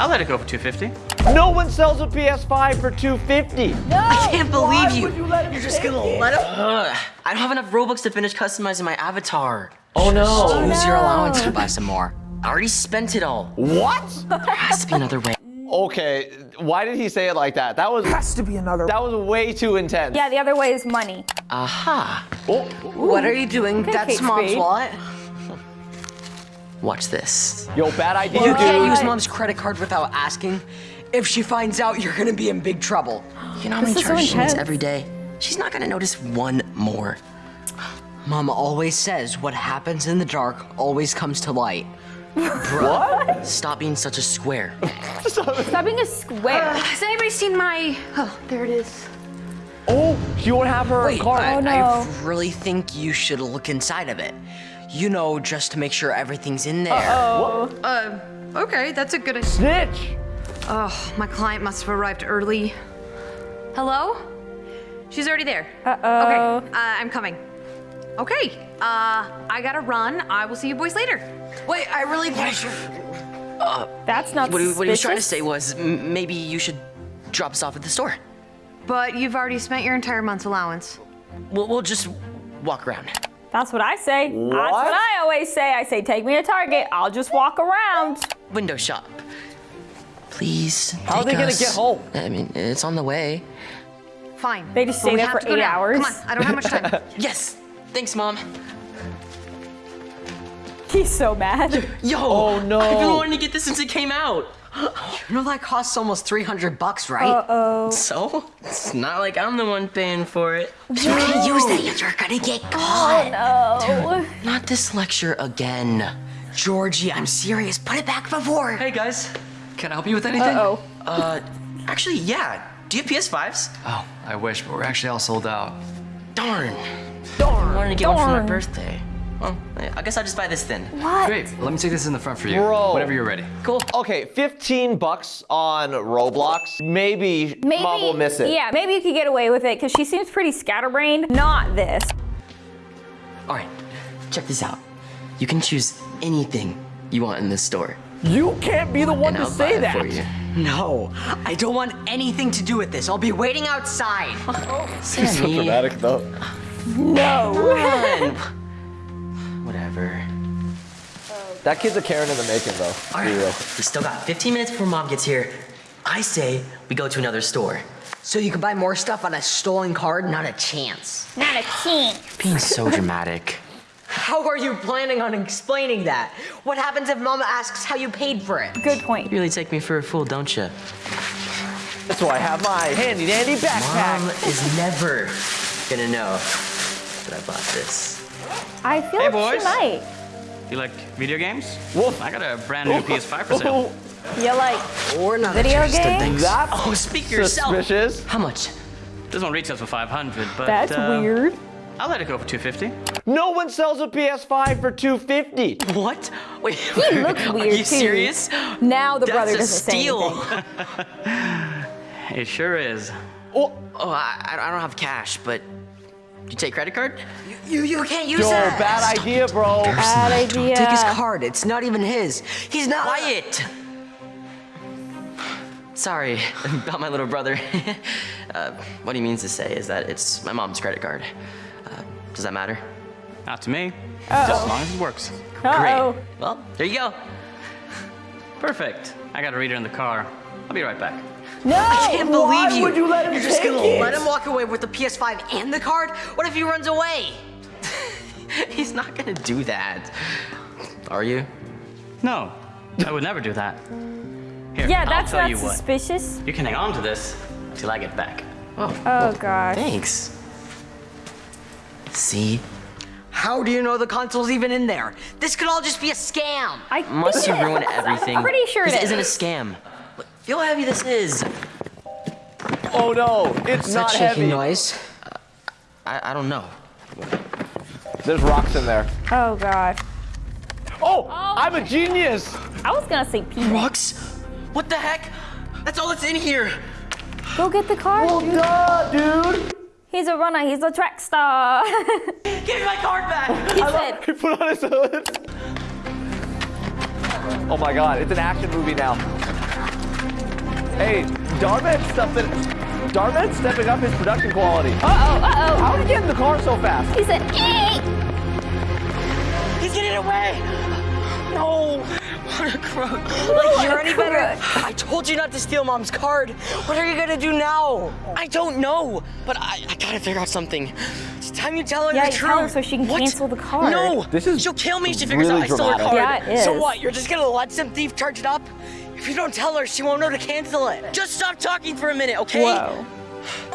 I'll let it go for 250. No one sells a PS5 for 250. I can't believe you. you let him You're just gonna it? let him? Ugh, I don't have enough Robux to finish customizing my avatar. Oh no. Oh, use your allowance to buy some more. I already spent it all. What? There has to be another way. Okay, why did he say it like that? That was Has to be another. that was way too intense. Yeah, the other way is money. Aha. Oh, What are you doing? Okay, That's Kate mom's Spade. wallet. Watch this. yo, bad idea, You can't use mom's credit card without asking. If she finds out, you're gonna be in big trouble. You know how many is so charges she makes intense. every day? She's not gonna notice one more. Mama always says what happens in the dark always comes to light. What? Stop being such a square. Stop being a square. Uh, has anybody seen my? Oh, there it is. Oh, you don't have her Wait, card. Oh, I, Oh, no. I really think you should look inside of it. You know, just to make sure everything's in there. Uh, okay, that's a good. idea. Snitch. Oh, my client must have arrived early. Hello? She's already there. Uh-oh. Okay, uh, I'm coming. Okay, uh, I gotta run. I will see you boys later. Wait, I really think. That's not What he, what he was trying to say was m- maybe you should drop us off at the store. But you've already spent your entire month's allowance. We'll, we'll just walk around. That's what I say. That's What? what I always say. I say, take me to Target. I'll just walk around. Window shop. Please. How are they take gonna us. get home? I mean, it's on the way. Fine. They just stay we there for eight hours. Come on, I don't have much time. Yes. Thanks, mom. He's so mad. Yo. Oh, no. I've been wanting to get this since it came out. You know that costs almost 300 bucks, right? Uh-oh. So? It's not like I'm the one paying for it. You can't use that. You're gonna get caught. Oh, Not this lecture again. Georgie, I'm serious. Put it back before. Hey guys, can I help you with anything? Uh-oh. Uh, actually, yeah. Do you have PS5s? Oh, I wish, but we're actually all sold out. Darn. Darn. I wanted to get one for my Darn. birthday. Oh, well, I guess I'll just buy this then. What? Great, let me take this in the front for you. Bro. Whenever you're ready. Cool. Okay, 15 bucks on Roblox. Maybe, Maybe, mom will miss it. Yeah, maybe you could get away with it because she seems pretty scatterbrained. Not this. All right, check this out. You can choose anything you want in this store. You can't be the one and to I'll say buy that. it for you. No, I don't want anything to do with this. I'll be waiting outside. Oh, Sammy, so dramatic though. No. That kid's a Karen in the making, though. All Be right, real. we still got 15 minutes before mom gets here. I say we go to another store. So you can buy more stuff on a stolen card? Not a chance. Not a king. Being so dramatic. How are you planning on explaining that? What happens if Mama asks how you paid for it? Good point. You really take me for a fool, don't you? That's why I have my handy dandy backpack. Mom is never gonna know that I bought this. I feel Hey, like boys. she might. You like video games? Wolf. I got a brand new PS5 for sale. You like We're not video interested. games? That's Oh, speak for yourself. suspicious. How much? This one retails for 500, but That's uh, weird. I'll let it go for 250. No one sells a PS5 for 250. What? Wait. He looks Are weird you too. serious? Now the That's brother a doesn't say steal. anything. It sure is. Oh, Oh, I, I don't have cash, but you take credit card? You you can't use yo, that. bad idea, bro. Bad idea. Take his card. It's not even his. He's not. Quiet. Sorry about my little brother. uh, what he means to say is that it's my mom's credit card. Uh, does that matter? Not to me. Just as long as it works. Uh-oh. Great. Well, there you go. Perfect. I got a reader in the car. I'll be right back. No. I can't Why believe you. would you let him You're just take gonna it? let him walk away with the PS5 and the card? What if he runs away? He's not gonna do that. Are you? No, I would never do that. Here, Yeah, I'll that's tell not you what. suspicious. You can hang on to this till I get back. Oh, Oh gosh. thanks. See? How do you know the console's even in there? This could all just be a scam. I Must think you ruin everything? I'm pretty sure this it isn't a scam. Look, Feel how heavy this is. Oh no, it's What's not that shaking heavy. noise? I, I don't know. There's rocks in there. Oh god. Oh, I'm a genius. I was gonna say peanut. Rocks? What the heck? That's all that's in here. Go get the car. Well, dude. duh, dude. He's a runner. He's a track star. Give me my card back. he said, He put on his hood. Oh my god, it's an action movie now. Hey, Dhar Mann stepping, Dhar Mann stepping up his production quality. Uh oh, uh oh. How did he get in the car so fast? He said, eek! He's getting away! No! What a crook. Like, you're any better? I told you not to steal mom's card. What are you gonna do now? I don't know, but I, I gotta figure out something. It's time you tell her Yeah, the you truth. tell her so she can What? cancel the card. No! This is She'll kill me if she figures really out I stole her dramatic. card. Yeah, it So what? You're just gonna let some thief charge it up? If you don't tell her, she won't know to cancel it. Just stop talking for a minute, okay? Whoa.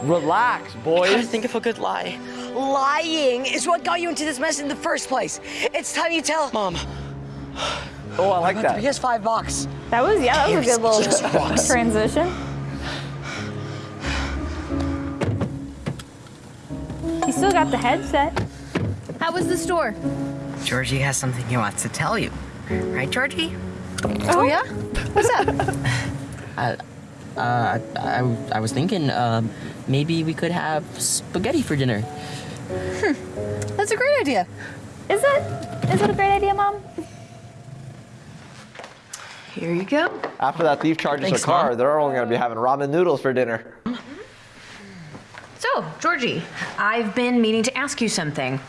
Relax, I gotta think of a good lie. Lying is what got you into this mess in the first place. It's time you tell Mom, Oh, I like that. He has five bucks. That was, yeah, that was a good little transition. He still got the headset. How was the store? Georgie has something he wants to tell you. Right, Georgie? Oh, oh. yeah? What's up? uh, I, I, I was thinking, um, maybe we could have spaghetti for dinner. That's a great idea. Is it? Is it a great idea, Mom? Here you go. After that thief charges Thanks, her car, Mom. they're only gonna be having ramen noodles for dinner. So, Georgie, I've been meaning to ask you something.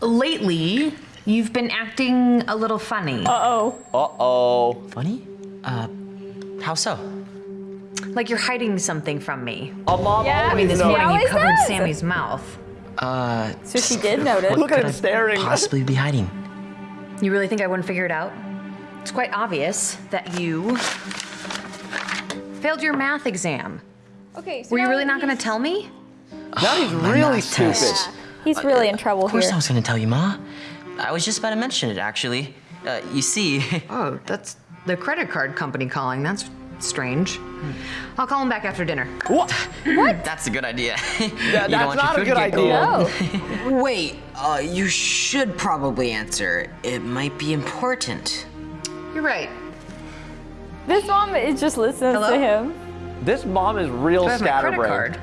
Lately, you've been acting a little funny. Uh-oh. Uh-oh. Funny? Uh, how so? Like you're hiding something from me. A mom Yeah, I mean, always this knows. morning you covered does. Sammy's mouth. Uh, So she did notice. Look at him staring. possibly be hiding? You really think I wouldn't figure it out? It's quite obvious that you failed your math exam. Okay, so Were you really not going to tell me? Now he's really math test. stupid. He's really in trouble Of course here. I was gonna tell you, Ma. I was just about to mention it, actually. Uh, you see, Oh, that's the credit card company calling. That's strange. I'll call him back after dinner. What? what? that's a good idea. Yeah, that's not a good idea. No. Wait, uh, you should probably answer. It might be important. You're right. This mom is just listening Hello? to him. This mom is real Do I have my credit scatterbrained. card?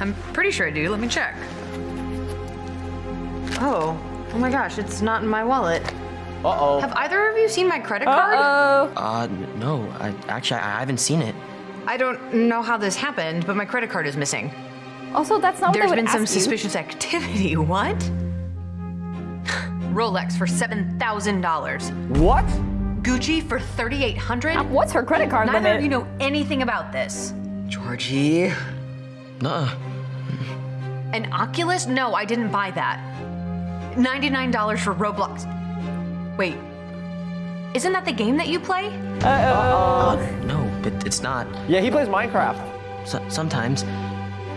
I'm pretty sure I do. Let me check. Oh, oh my gosh, it's not in my wallet. Uh-oh. Have either of you seen my credit card? Uh-oh. Uh, no. I actually I haven't seen it. I don't know how this happened, but my credit card is missing. Also, that's not what There's they would been some ask you. suspicious activity. What? Rolex for seven thousand dollars. What? Gucci for thirty-eight hundred. What's her credit card Neither limit? of you know anything about this. Georgie? Nuh-uh. An Oculus? No, I didn't buy that. Ninety-nine dollars for Roblox. Wait, isn't that the game that you play? Uh, no, but it's not. Yeah, he plays Minecraft. So, sometimes,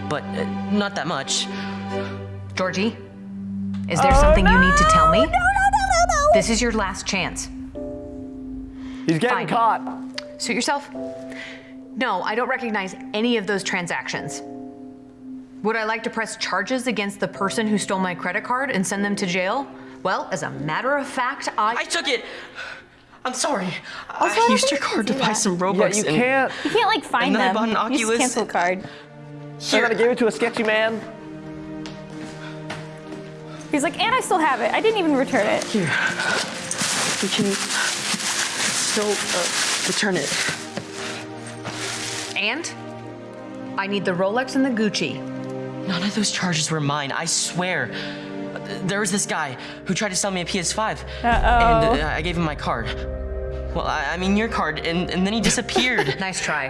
but uh, not that much. Georgie, is there something you need to tell me? No, no, no, no, no. This is your last chance. He's getting Fine. caught. Suit yourself. No, I don't recognize any of those transactions. Would I like to press charges against the person who stole my credit card and send them to jail? Well, as a matter of fact, I. I took it. I'm sorry. I I used your card to buy that. some Yeah, you and can't. You can't like find And then I them. bought an You just Oculus. cancel card. They're gonna give it to a sketchy man. He's like, and I still have it. I didn't even return it. Here, we can still uh, return it. And I need the Rolex and the Gucci. None of those charges were mine. I swear. There was this guy who tried to sell me a PS5, and uh, I gave him my card. Well, I, I mean your card, and, and then he disappeared. Nice try.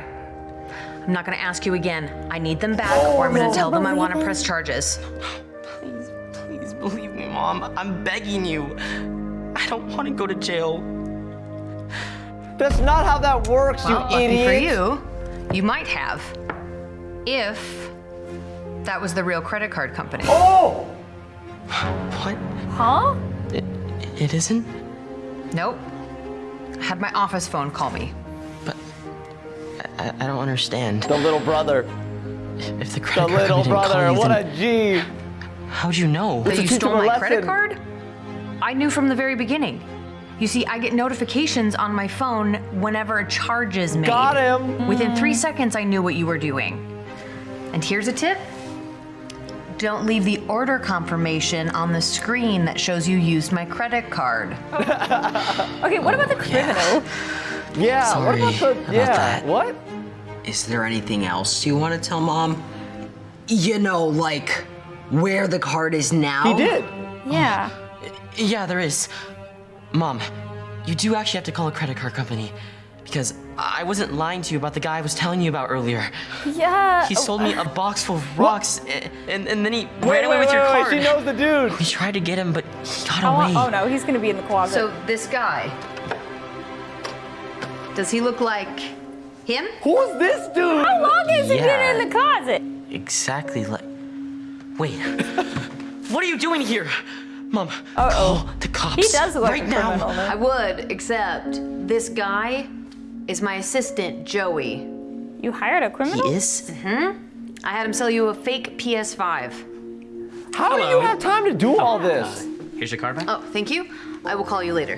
I'm not gonna ask you again. I need them back, or I'm gonna tell them I want to press charges. please, please believe me, Mom. I'm begging you. I don't want to go to jail. That's not how that works, Well, you lucky idiot. for you, you might have, if that was the real credit card company. Oh! What? Huh? It, it isn't? Nope. I had my office phone call me. But I, I don't understand. The little brother. If the credit The card little company didn't call brother. you, What a G. how'd you know? That you teach stole him a my credit card? I knew from the very beginning. You see, I get notifications on my phone whenever a charge is made. Got him. Within three seconds, I knew what you were doing. And here's a tip. Don't leave the order confirmation on the screen that shows you used my credit card. Okay, what about the oh, criminal? Yeah, what about Sorry the. about yeah, that. what? Is there anything else you want to tell mom? You know, like where the card is now? He did. Yeah. Yeah, there is. Mom, you do actually have to call a credit card company because I wasn't lying to you about the guy I was telling you about earlier. Yeah. He sold me a box full of rocks and, and, and then he Wait, ran away wait, with your wait, wait, card. She knows the dude. We tried to get him, but he got Oh, away. oh no, he's gonna be in the closet. So this guy, does he look like him? Who's this dude? How long has he been in the closet? Exactly like. Wait. what are you doing here? Mom, Uh-oh. call the cops. He does look right like a now. criminal. I would, except this guy is my assistant, Joey. You hired a He criminal? is? Mm-hmm. I had him sell you a fake PS5. How do you have time to do oh, all this? Here's your card back. Oh, thank you. I will call you later.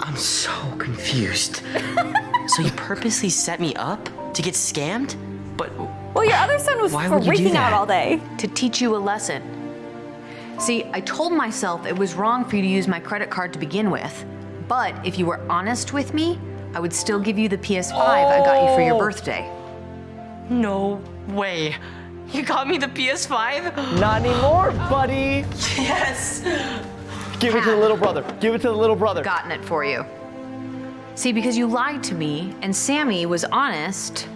I'm so confused. so you purposely set me up to get scammed? But Well, your other son was Why would freaking out all day. To teach you a lesson. See, I told myself it was wrong for you to use my credit card to begin with. But if you were honest with me, I would still give you the PS5 I got you for your Oh. birthday. no way. You got me the PS5? Not anymore, buddy. Yes. Give it to the little brother. Give it to the little brother. Gotten it for you. See, because you lied to me and Sammy was honest,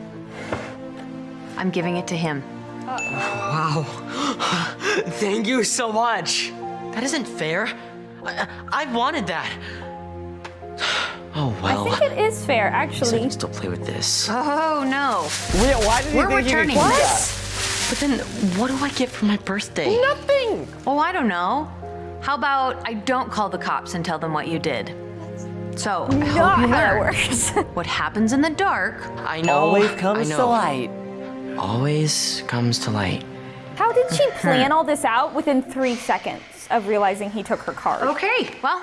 I'm giving it to him. Wow. Thank you so much. That isn't fair. I, I wanted that. Well. I think it is fair, I actually. can still play with this. Oh no. Yeah, why did he We're think he could returning keep this. But then, what do I get for my birthday? Nothing. Oh, I don't know. How about I don't call the cops and tell them what you did? So, I hope you how that learn. works. What happens in the dark I know. Always comes know. to light. Always comes to light. How did she plan all this out within three seconds of realizing he took her card? Okay, well,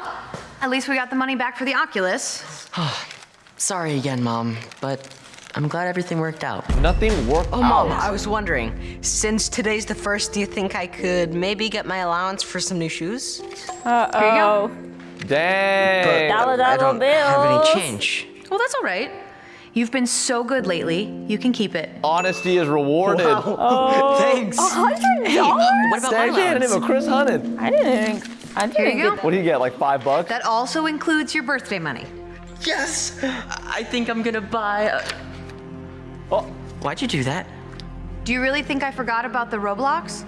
at least we got the money back for the Oculus. Sorry again, Mom, but I'm glad everything worked out. Nothing worked Oh, mom, out. I was wondering, since today's the first, do you think I could maybe get my allowance for some new shoes? Uh Here you go. oh. Dang. Dollar I dollar don't have any change. Well, that's all right. You've been so good lately. You can keep it. Honesty is rewarded. Oh, Thanks. A hundred dollars? What about my Dang, she handed allowance? him a Chris Hunted. I didn't. I didn't Here you go. What do you get, like five bucks? That also includes your birthday money. Yes. I think I'm gonna buy. A... Oh, Why'd you do that? Do you really think I forgot about the Roblox?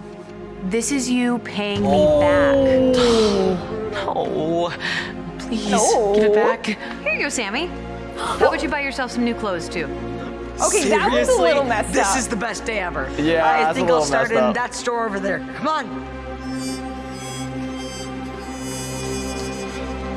This is you paying me Oh. back. No. Please No. give it back. Here you go, Sammy. How about you buy yourself some new clothes too? Okay, that was a little messed this up. is the best day ever. Yeah, I that's a think I'll start in up. that store over there. Come on.